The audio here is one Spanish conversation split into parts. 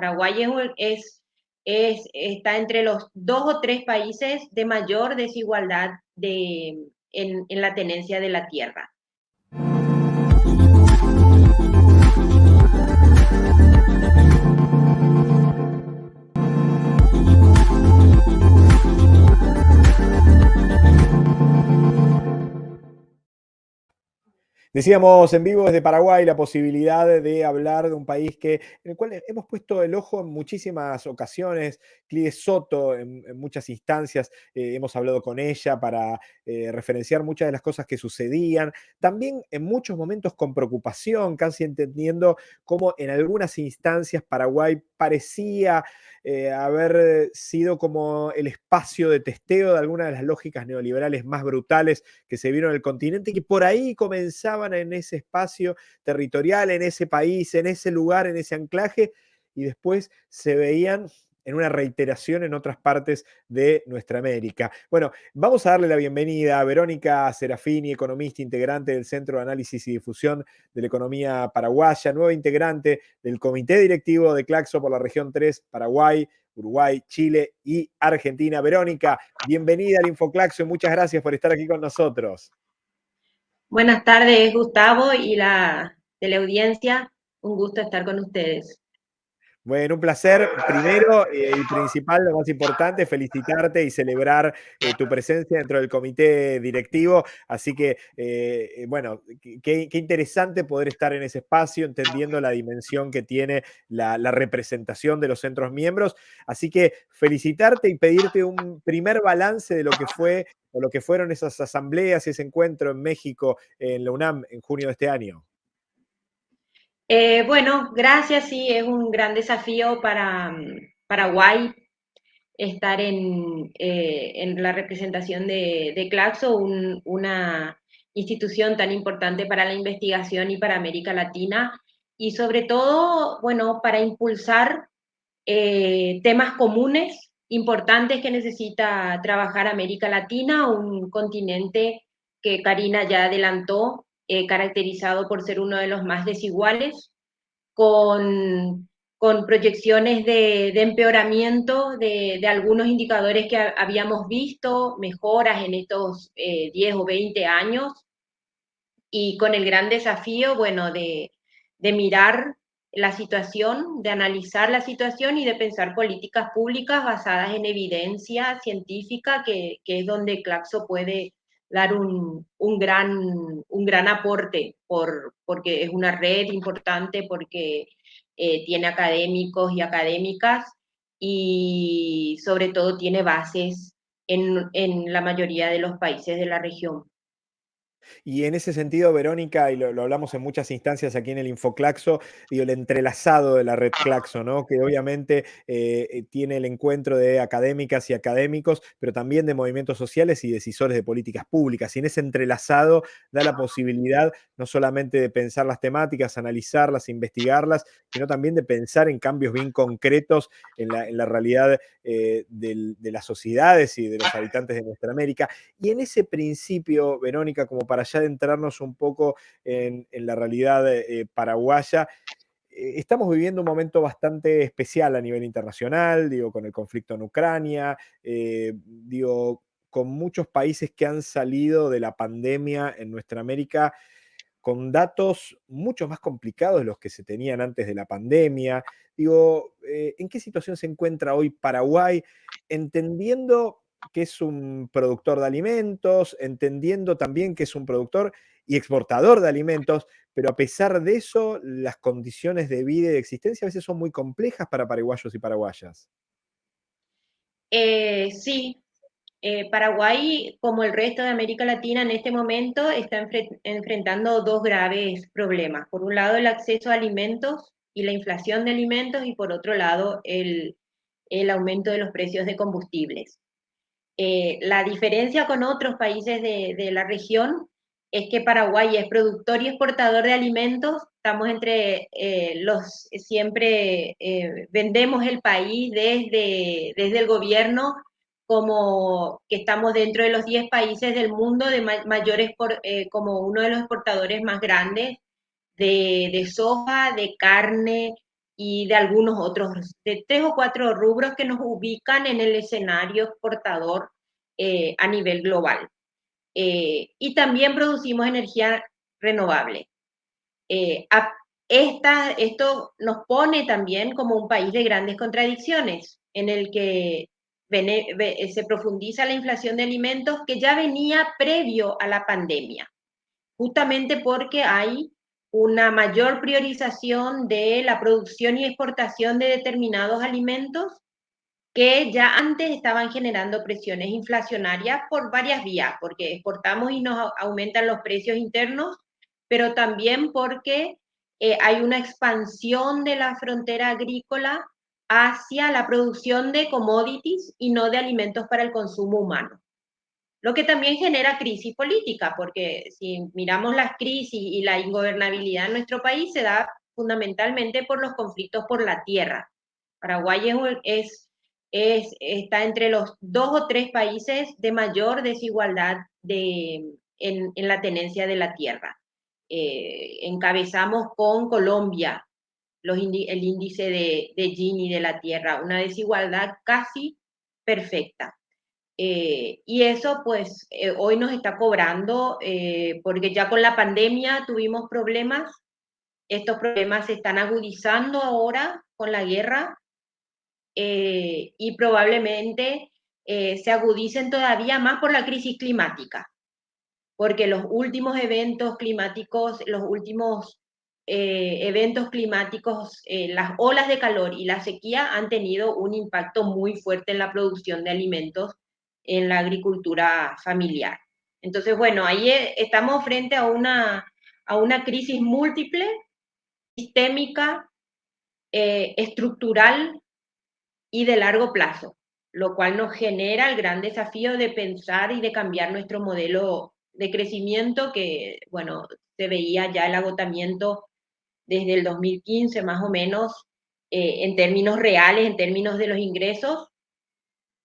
Paraguay es, es, está entre los dos o tres países de mayor desigualdad de, en, en la tenencia de la tierra. Decíamos en vivo desde Paraguay la posibilidad de hablar de un país que, en el cual hemos puesto el ojo en muchísimas ocasiones. Clide Soto, en, muchas instancias, eh, hemos hablado con ella para eh, referenciar muchas de las cosas que sucedían. También en muchos momentos con preocupación, casi entendiendo cómo en algunas instancias Paraguay parecía eh, haber sido como el espacio de testeo de algunas de las lógicas neoliberales más brutales que se vieron en el continente y que por ahí en ese espacio territorial, en ese país, en ese lugar, en ese anclaje, y después se veían en una reiteración en otras partes de nuestra América. Bueno, vamos a darle la bienvenida a Verónica Serafini, economista integrante del Centro de Análisis y Difusión de la Economía Paraguaya, nueva integrante del Comité Directivo de Claxo por la región 3, Paraguay, Uruguay, Chile y Argentina. Verónica, bienvenida al InfoClaxo y muchas gracias por estar aquí con nosotros. Buenas tardes, Gustavo y la teleaudiencia. Un gusto estar con ustedes. Bueno, un placer. Primero eh, y principal, lo más importante, felicitarte y celebrar eh, tu presencia dentro del comité directivo. Así que, eh, bueno, qué, interesante poder estar en ese espacio, entendiendo la dimensión que tiene la, representación de los centros miembros. Así que felicitarte y pedirte un primer balance de lo que fue o lo que fueron esas asambleas y ese encuentro en México, en la UNAM, en junio de este año. Eh, bueno, gracias, sí, es un gran desafío para mm, Paraguay estar en, eh, la representación de, Claxo, una institución tan importante para la investigación y para América Latina, y sobre todo, bueno, para impulsar eh, temas comunes importantes que necesita trabajar América Latina, un continente que Karina ya adelantó, eh, caracterizado por ser uno de los más desiguales, con, con proyecciones de, empeoramiento de, algunos indicadores que habíamos visto, mejoras en estos 10 eh, o 20 años, y con el gran desafío, bueno, de, de mirar la situación, de analizar la situación y de pensar políticas públicas basadas en evidencia científica, que, que es donde Claxo puede dar un, un, gran, un gran aporte, por, porque es una red importante, porque eh, tiene académicos y académicas y sobre todo tiene bases en, en la mayoría de los países de la región. Y en ese sentido, Verónica, y lo, hablamos en muchas instancias aquí en el Infoclaxo, digo, el entrelazado de la red Claxo, ¿no? que obviamente eh, eh, tiene el encuentro de académicas y académicos, pero también de movimientos sociales y decisores de políticas públicas. Y en ese entrelazado da la posibilidad no solamente de pensar las temáticas, analizarlas, investigarlas, sino también de pensar en cambios bien concretos en la, realidad eh, de las sociedades y de los habitantes de nuestra América. Y en ese principio, Verónica, como para ya adentrarnos un poco en, la realidad eh, paraguaya, eh, estamos viviendo un momento bastante especial a nivel internacional, digo, con el conflicto en Ucrania, eh, digo, con muchos países que han salido de la pandemia en nuestra América con datos mucho más complicados de los que se tenían antes de la pandemia. Digo, ¿en qué situación se encuentra hoy Paraguay? Entendiendo que es un productor de alimentos, entendiendo también que es un productor y exportador de alimentos, pero a pesar de eso, las condiciones de vida y de existencia a veces son muy complejas para paraguayos y paraguayas. Eh, sí, eh, Paraguay, como el resto de América Latina en este momento, está enfrentando dos graves problemas. Por un lado, el acceso a alimentos y la inflación de alimentos, y por otro lado, el aumento de los precios de combustibles. Eh, la diferencia con otros países de, la región es que Paraguay es productor y exportador de alimentos, estamos entre eh, los, siempre eh, vendemos el país desde, desde el gobierno como que estamos dentro de los 10 países del mundo de mayores, como uno de los exportadores más grandes de, de soja, de carne y de algunos otros, de tres o cuatro rubros que nos ubican en el escenario exportador eh, a nivel global. Eh, y también producimos energía renovable. Eh, esta, esto nos pone también como un país de grandes contradicciones, en el que se profundiza la inflación de alimentos que ya venía previo a la pandemia, justamente porque hay una mayor priorización de la producción y exportación de determinados alimentos que ya antes estaban generando presiones inflacionarias por varias vías, porque exportamos y nos aumentan los precios internos, pero también porque eh, hay una expansión de la frontera agrícola hacia la producción de commodities y no de alimentos para el consumo humano. Lo que también genera crisis política, porque si miramos las crisis y la ingobernabilidad en nuestro país se da fundamentalmente por los conflictos por la tierra. Paraguay es, es, está entre los dos o tres países de mayor desigualdad de, en, en la tenencia de la tierra. Eh, encabezamos con Colombia los el índice de, de Gini de la tierra, una desigualdad casi perfecta. Eh, y eso pues eh, hoy nos está cobrando eh, porque ya con la pandemia tuvimos problemas, estos problemas se están agudizando ahora con la guerra y probablemente se agudicen todavía más por la crisis climática, porque los últimos eventos climáticos, los últimos eventos climáticos, las olas de calor y la sequía han tenido un impacto muy fuerte en la producción de alimentos en la agricultura familiar. Entonces, bueno, ahí eh, estamos frente a una, a una crisis múltiple, sistémica, eh, estructural y de largo plazo, lo cual nos genera el gran desafío de pensar y de cambiar nuestro modelo de crecimiento que, bueno, se veía ya el agotamiento desde el 2015 más o menos eh, en términos reales, en términos de los ingresos,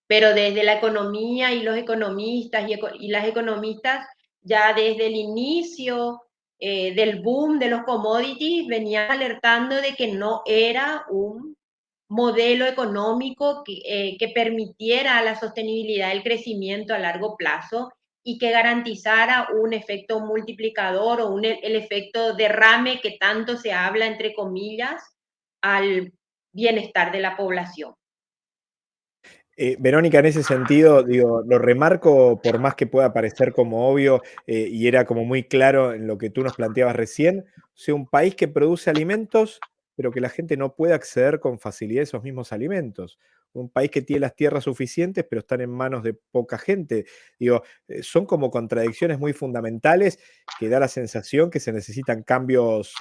pero desde la economía y los economistas y, las economistas, ya desde el inicio eh, del boom de los commodities, venían alertando de que no era un modelo económico que, eh, que permitiera la sostenibilidad del crecimiento a largo plazo y que garantizara un efecto multiplicador o un, el efecto derrame que tanto se habla, entre comillas, al bienestar de la población. Eh, Verónica, en ese sentido, digo, lo remarco por más que pueda parecer como obvio eh, y era como muy claro en lo que tú nos planteabas recién, o sea, un país que produce alimentos, pero que la gente no puede acceder con facilidad a esos mismos alimentos. Un país que tiene las tierras suficientes, pero están en manos de poca gente. Digo, eh, son como contradicciones muy fundamentales que da la sensación que se necesitan cambios,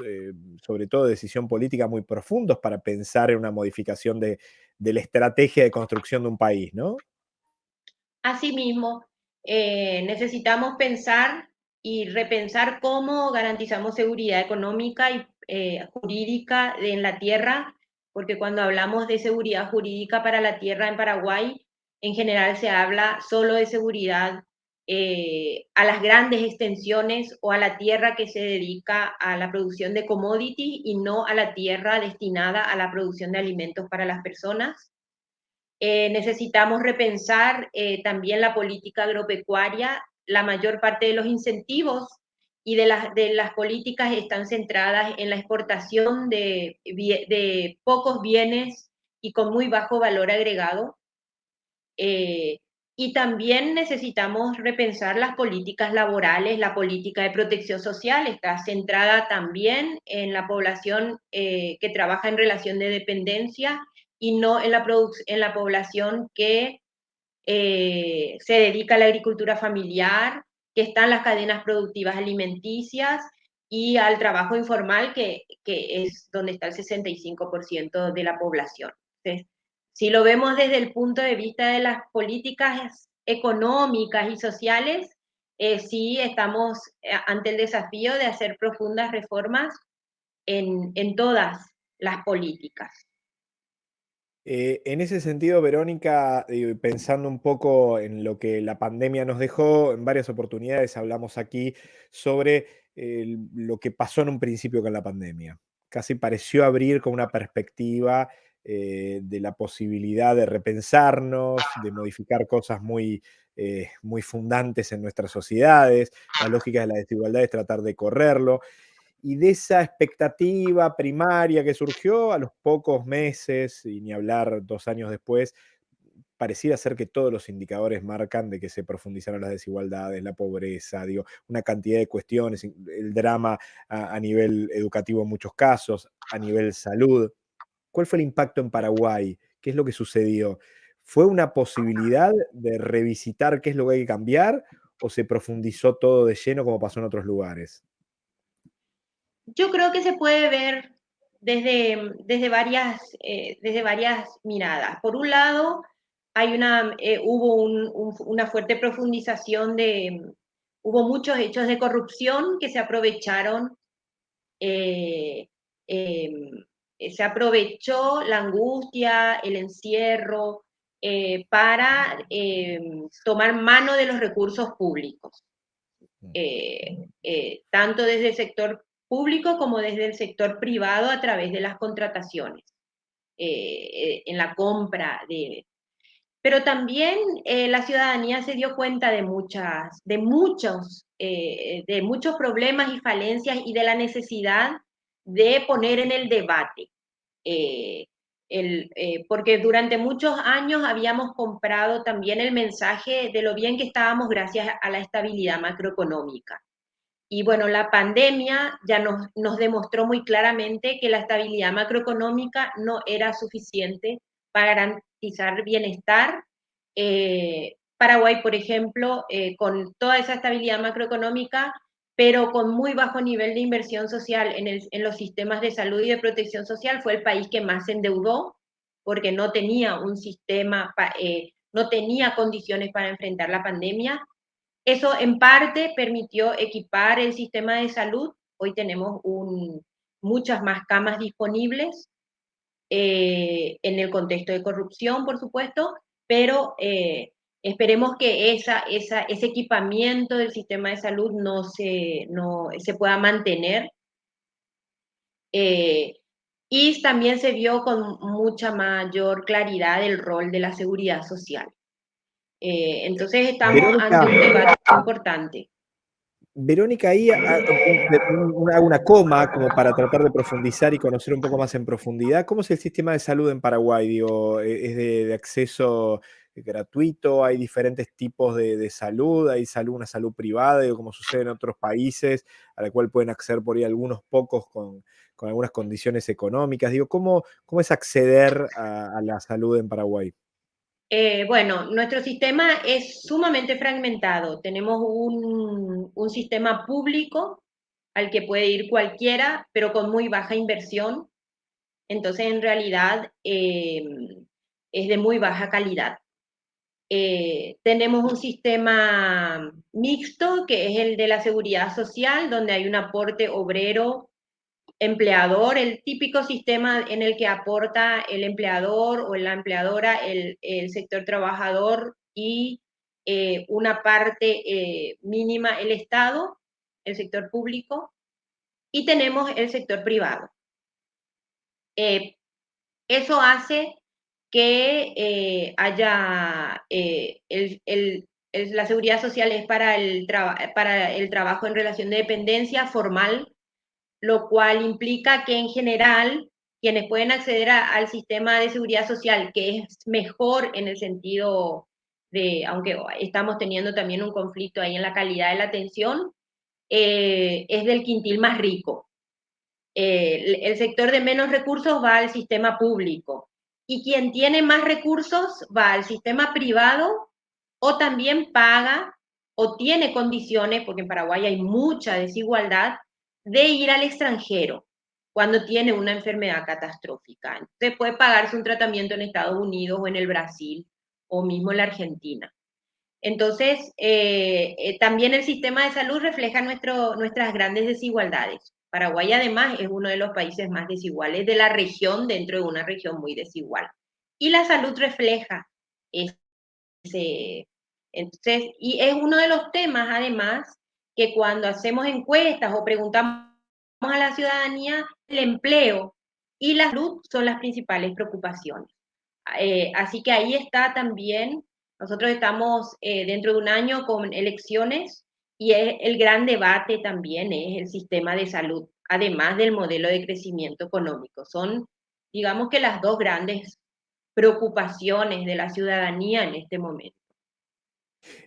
sobre todo de decisión política, muy profundos para pensar en una modificación de, la estrategia de construcción de un país, ¿no? Asimismo, eh, necesitamos pensar y repensar cómo garantizamos seguridad económica y eh, jurídica en la tierra, porque cuando hablamos de seguridad jurídica para la tierra en Paraguay, en general se habla solo de seguridad eh, a las grandes extensiones o a la tierra que se dedica a la producción de commodities y no a la tierra destinada a la producción de alimentos para las personas. Eh, necesitamos repensar eh, también la política agropecuaria. La mayor parte de los incentivos y de las, de las políticas están centradas en la exportación de, de pocos bienes y con muy bajo valor agregado. Y también necesitamos repensar las políticas laborales, la política de protección social está centrada también en la población eh, que trabaja en relación de dependencia y no en la, en la población que eh, se dedica a la agricultura familiar, que está en las cadenas productivas alimenticias y al trabajo informal, que, que es donde está el 65% de la población. Si lo vemos desde el punto de vista de las políticas económicas y sociales, eh, sí estamos eh, ante el desafío de hacer profundas reformas en, todas las políticas. Eh, en ese sentido, Verónica, pensando un poco en lo que la pandemia nos dejó, en varias oportunidades hablamos aquí sobre lo que pasó en un principio con la pandemia casi pareció abrir con una perspectiva eh, de la posibilidad de repensarnos, de modificar cosas muy, eh, muy fundantes en nuestras sociedades. La lógica de la desigualdad es tratar de correrlo. Y de esa expectativa primaria que surgió a los pocos meses, y ni hablar dos años después, pareciera ser que todos los indicadores marcan de que se profundizaron las desigualdades, la pobreza, digo, una cantidad de cuestiones, el drama a, a nivel educativo en muchos casos, a nivel salud. ¿Cuál fue el impacto en Paraguay? ¿Qué es lo que sucedió? ¿Fue una posibilidad de revisitar qué es lo que hay que cambiar o se profundizó todo de lleno como pasó en otros lugares? Yo creo que se puede ver desde, desde, varias, eh, desde varias miradas. Por un lado, hay una, eh, hubo un, un, una fuerte profundización de, hubo muchos hechos de corrupción que se aprovecharon, eh, em, se aprovechó la angustia, el encierro, para em, tomar mano de los recursos públicos, mm. tanto desde el sector público como desde el sector privado a través de las contrataciones, eh, en la compra de... Pero también eh, la ciudadanía se dio cuenta de, muchas, de, muchos, eh, de muchos problemas y falencias y de la necesidad de poner en el debate. El, porque durante muchos años habíamos comprado también el mensaje de lo bien que estábamos gracias a la estabilidad macroeconómica. Y bueno, la pandemia ya nos, nos demostró muy claramente que la estabilidad macroeconómica no era suficiente para garantizar bienestar. Eh, Paraguay, por ejemplo, eh, con toda esa estabilidad macroeconómica, pero con muy bajo nivel de inversión social en, el, en, los sistemas de salud y de protección social, fue el país que más se endeudó porque no tenía un sistema, eh, no tenía condiciones para enfrentar la pandemia eso en parte permitió equipar el sistema de salud. Hoy tenemos muchas más camas disponibles eh, en el contexto de corrupción, por supuesto, pero eh, esperemos que ese equipamiento del sistema de salud no se, no, se pueda mantener. Eh, y también se vio con mucha mayor claridad el rol de la seguridad social. Eh, entonces estamos Verónica, ante un debate importante. Verónica, ahí hago una coma como para tratar de profundizar y conocer un poco más en profundidad. ¿Cómo es el sistema de salud en Paraguay? Digo, ¿e-, ¿Es de, de acceso gratuito? ¿Hay diferentes tipos de, de, salud? ¿Hay salud, una salud privada, digo, como sucede en otros países, a la cual pueden acceder por ahí algunos pocos con, con algunas condiciones económicas? Digo, ¿cómo, cómo es acceder a, a la salud en Paraguay? Eh, bueno, nuestro sistema es sumamente fragmentado. Tenemos un, un, sistema público al que puede ir cualquiera, pero con muy baja inversión. Entonces, en realidad, eh, es de muy baja calidad. Eh, tenemos un sistema mixto, que es el de la seguridad social, donde hay un aporte obrero empleador, el típico sistema en el que aporta el empleador o la empleadora, el, el sector trabajador y eh, una parte eh, mínima el Estado, el sector público, y tenemos el sector privado. Eh, eso hace que eh, haya el, el, el, la seguridad social es para el, para el trabajo en relación de dependencia formal lo cual implica que en general quienes pueden acceder al sistema de seguridad social, que es mejor en el sentido de, aunque estamos teniendo también un conflicto ahí en la calidad de la atención, eh, es del quintil más rico. Eh, el sector de menos recursos va al sistema público y quien tiene más recursos va al sistema privado o también paga o tiene condiciones, porque en Paraguay hay mucha desigualdad, de ir al extranjero cuando tiene una enfermedad catastrófica. Entonces puede pagarse un tratamiento en Estados Unidos o en el Brasil o mismo en la Argentina. Entonces, eh, eh, también el sistema de salud refleja nuestro, nuestras grandes desigualdades. Paraguay además es uno de los países más desiguales de la región dentro de una región muy desigual. Y la salud refleja ese... Entonces, y es uno de los temas además que cuando hacemos encuestas o preguntamos a la ciudadanía, el empleo y la salud son las principales preocupaciones. Eh, así que ahí está también, nosotros estamos eh, dentro de un año con elecciones y el gran debate también es el sistema de salud, además del modelo de crecimiento económico. Son, digamos que las dos grandes preocupaciones de la ciudadanía en este momento.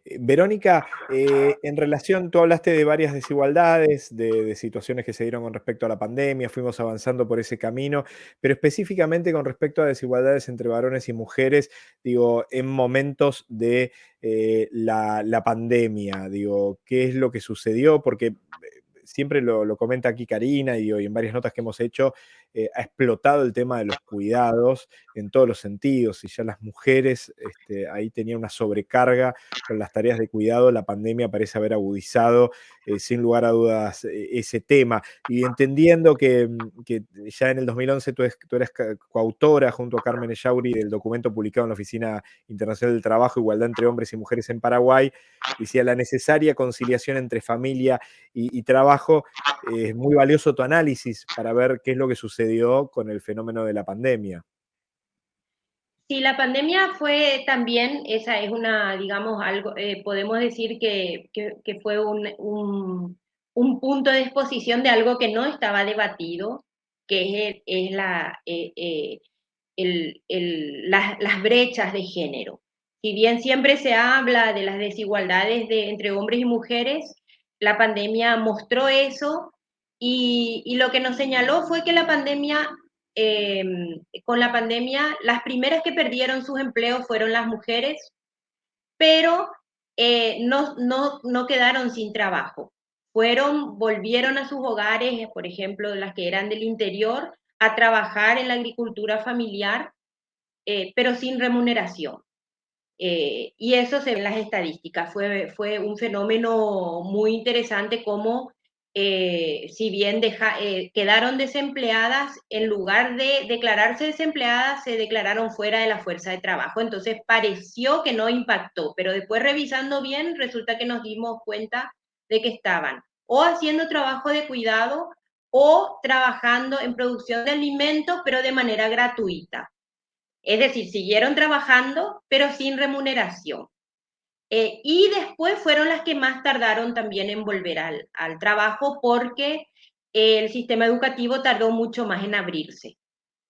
Eh, Verónica, eh, en relación, tú hablaste de varias desigualdades, de, situaciones que se dieron con respecto a la pandemia, fuimos avanzando por ese camino, pero específicamente con respecto a desigualdades entre varones y mujeres, digo, en momentos de eh, la, la, pandemia, digo, ¿qué es lo que sucedió? Porque siempre lo, comenta aquí Karina y, en varias notas que hemos hecho, eh, ha explotado el tema de los cuidados en todos los sentidos y ya las mujeres este, ahí tenían una sobrecarga con las tareas de cuidado, la pandemia parece haber agudizado eh, sin lugar a dudas eh, ese tema. Y entendiendo que, mm, ya en el 2011 tú, eres coautora junto a Carmen Echauri del documento publicado en la Oficina Internacional del Trabajo, Igualdad entre Hombres y Mujeres en Paraguay, decía la necesaria conciliación entre familia y trabajo es muy valioso tu análisis para ver qué es lo que sucedió con el fenómeno de la pandemia. Sí, la pandemia fue también, esa es una, digamos, algo, eh, podemos decir que, fue un, punto de exposición de algo que no estaba debatido, que es, la, eh, eh, las, brechas de género. Si bien siempre se habla de las desigualdades de, entre hombres y mujeres, la pandemia mostró eso y, lo que nos señaló fue que em, con la pandemia, las primeras que perdieron sus empleos fueron las mujeres, pero eh, no, no, no quedaron sin trabajo. Fueron, volvieron a sus hogares, por ejemplo, las que eran del interior, a trabajar en la agricultura familiar, eh, pero sin remuneración. Eh, y eso se ve en las estadísticas. Fue, fue un fenómeno muy interesante como, eh, si bien eh, quedaron desempleadas, en lugar de declararse desempleadas, se declararon fuera de la fuerza de trabajo. Entonces pareció que no impactó, pero después revisando bien, resulta que nos dimos cuenta de que estaban o haciendo trabajo de cuidado o trabajando en producción de alimentos, pero de manera gratuita. Es decir, siguieron trabajando, pero sin remuneración. Eh, y después fueron las que más tardaron también en volver al, trabajo porque el sistema educativo tardó mucho más en abrirse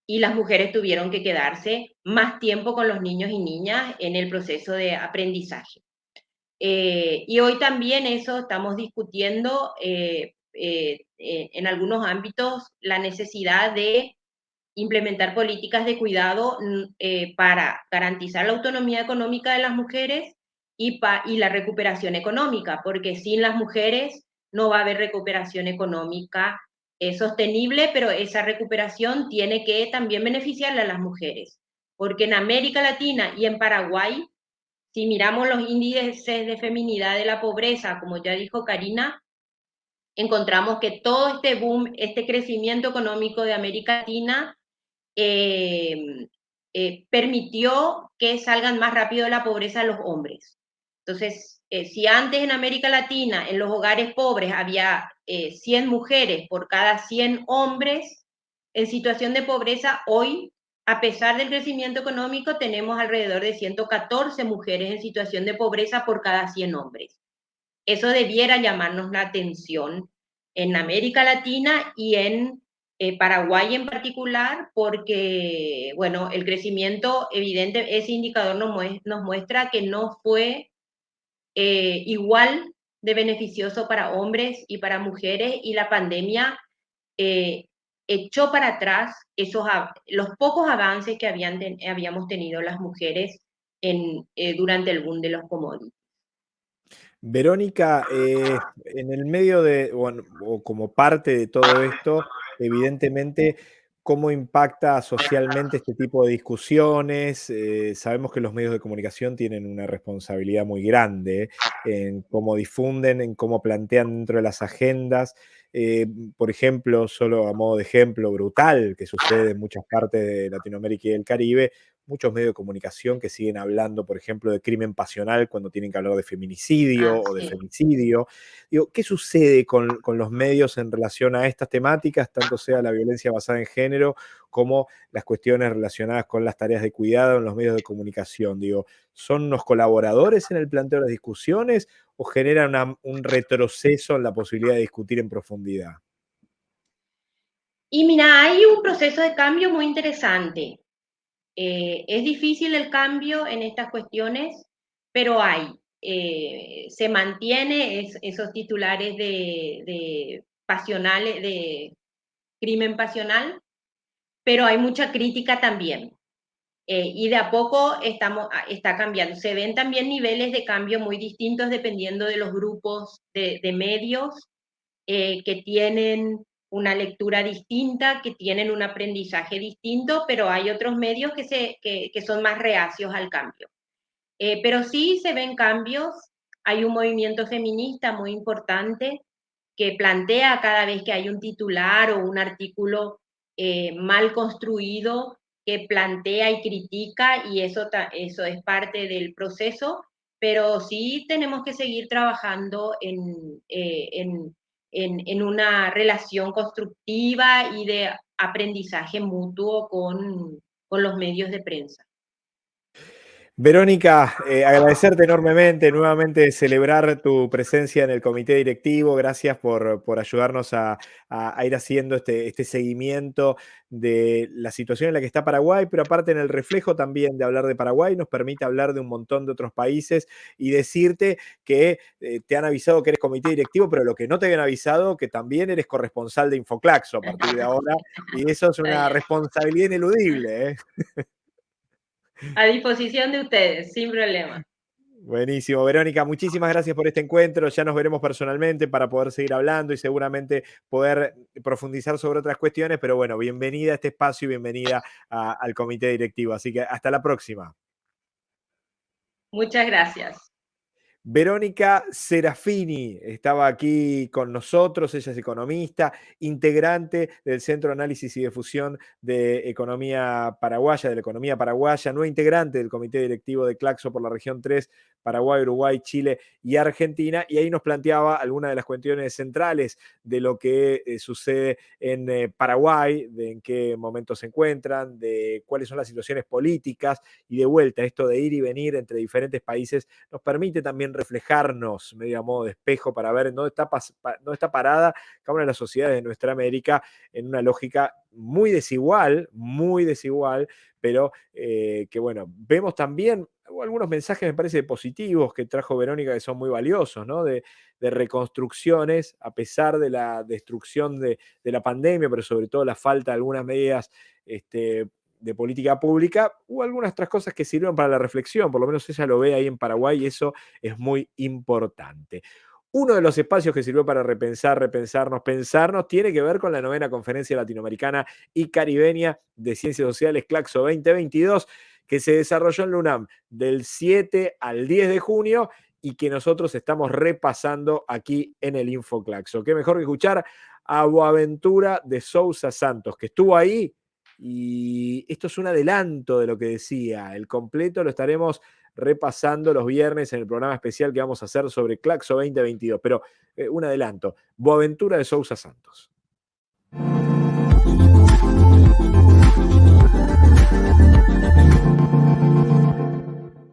y las mujeres tuvieron que quedarse más tiempo con los niños y niñas en el proceso de aprendizaje. Eh, y hoy también eso estamos discutiendo eh, en algunos ámbitos la necesidad de implementar políticas de cuidado mm, eh, para garantizar la autonomía económica de las mujeres y, y la recuperación económica, porque sin las mujeres no va a haber recuperación económica eh, sostenible, pero esa recuperación tiene que también beneficiarle a las mujeres, porque en América Latina y en Paraguay, si miramos los índices de feminidad de la pobreza, como ya dijo Karina, encontramos que todo este boom, este crecimiento económico de América Latina eh, eh, permitió que salgan más rápido de la pobreza los hombres. Entonces, eh, si antes en América Latina, en los hogares pobres, había 100 mujeres por cada 100 hombres en situación de pobreza, hoy, a pesar del crecimiento económico, tenemos alrededor de 114 mujeres en situación de pobreza por cada 100 hombres. Eso debiera llamarnos la atención en América Latina y en eh, Paraguay en particular, porque, bueno, el crecimiento evidente, ese indicador nos, muestra que no fue eh, igual de beneficioso para hombres y para mujeres y la pandemia eh, echó para atrás esos, los pocos avances que habían habíamos tenido las mujeres durante el boom de los commodities. Verónica, en el medio de, o como parte de todo esto, evidentemente cómo impacta socialmente este tipo de discusiones. Eh, sabemos que los medios de comunicación tienen una responsabilidad muy grande en cómo difunden, en cómo plantean dentro de las agendas. Eh, por ejemplo, solo a modo de ejemplo brutal que sucede en muchas partes de Latinoamérica y el Caribe, muchos medios de comunicación que siguen hablando, por ejemplo, de crimen pasional cuando tienen que hablar de feminicidio Ah, o de sí. femicidio. Digo, ¿qué sucede con, con los medios en relación a estas temáticas, tanto sea la violencia basada en género como las cuestiones relacionadas con las tareas de cuidado en los medios de comunicación? Digo, ¿son unos colaboradores en el planteo de las discusiones o generan una- un retroceso en la posibilidad de discutir en profundidad? Y mira, hay un proceso de cambio muy interesante. Eh, es difícil el cambio en estas cuestiones, pero hay. Eh, se mantiene es- esos titulares de, pasionales, de crimen pasional, pero hay mucha crítica también. Eh, y de a poco estamos, ah, está cambiando. Se ven también niveles de cambio muy distintos dependiendo de los grupos de, medios que tienen una lectura distinta, que tienen un aprendizaje distinto, pero hay otros medios que, se, que, que son más reacios al cambio. Eh, pero sí se ven cambios, hay un movimiento feminista muy importante que plantea cada vez que hay un titular o un artículo eh, mal construido, que plantea y critica, y eso, eso es parte del proceso, pero sí tenemos que seguir trabajando en, eh, en, en, en, una relación constructiva y de aprendizaje mutuo con, con los medios de prensa. Verónica, eh, agradecerte enormemente, nuevamente celebrar tu presencia en el comité directivo. Gracias por, por ayudarnos a, a, a, ir haciendo este, este seguimiento de la situación en la que está Paraguay, pero aparte en el reflejo también de hablar de Paraguay, nos permite hablar de un montón de otros países y decirte que eh, te han avisado que eres comité directivo, pero lo que no te habían avisado, que también eres corresponsal de Infoclaxo a partir de ahora, y eso es una responsabilidad ineludible. ¿eh? A disposición de ustedes, sin problema. Buenísimo, Verónica, muchísimas gracias por este encuentro. Ya nos veremos personalmente para poder seguir hablando y seguramente poder profundizar sobre otras cuestiones, pero bueno, bienvenida a este espacio y bienvenida a, al comité directivo. Así que hasta la próxima. Muchas gracias. Verónica Serafini estaba aquí con nosotros, ella es economista, integrante del Centro de Análisis y Difusión de Economía Paraguaya, de la Economía Paraguaya, no integrante del Comité Directivo de Claxo por la región 3, Paraguay, Uruguay, Chile y Argentina, y ahí nos planteaba algunas de las cuestiones centrales de lo que eh, sucede en eh, Paraguay, de en qué momento se encuentran, de cuáles son las situaciones políticas y de vuelta, esto de ir y venir entre diferentes países nos permite también reflejarnos medio a modo de espejo para ver en dónde está, dónde está parada cada una de las sociedades de nuestra América en una lógica muy desigual, muy desigual, pero eh, que bueno, vemos también algunos mensajes me parece positivos que trajo Verónica que son muy valiosos, ¿no? De, reconstrucciones a pesar de la destrucción de, la pandemia, pero sobre todo la falta de algunas medidas este, de política pública, o algunas otras cosas que sirven para la reflexión, por lo menos ella lo ve ahí en Paraguay y eso es muy importante. Uno de los espacios que sirvió para repensar, repensarnos, pensarnos, tiene que ver con la novena conferencia latinoamericana y caribeña de ciencias sociales Claxo 2022, que se desarrolló en la UNAM del 7 al 10 de junio y que nosotros estamos repasando aquí en el Infoclaxo. Qué mejor que escuchar a Boaventura de Sousa Santos, que estuvo ahí y esto es un adelanto de lo que decía. El completo lo estaremos repasando los viernes en el programa especial que vamos a hacer sobre Claxo 2022. Pero eh, un adelanto. Boaventura de Sousa Santos.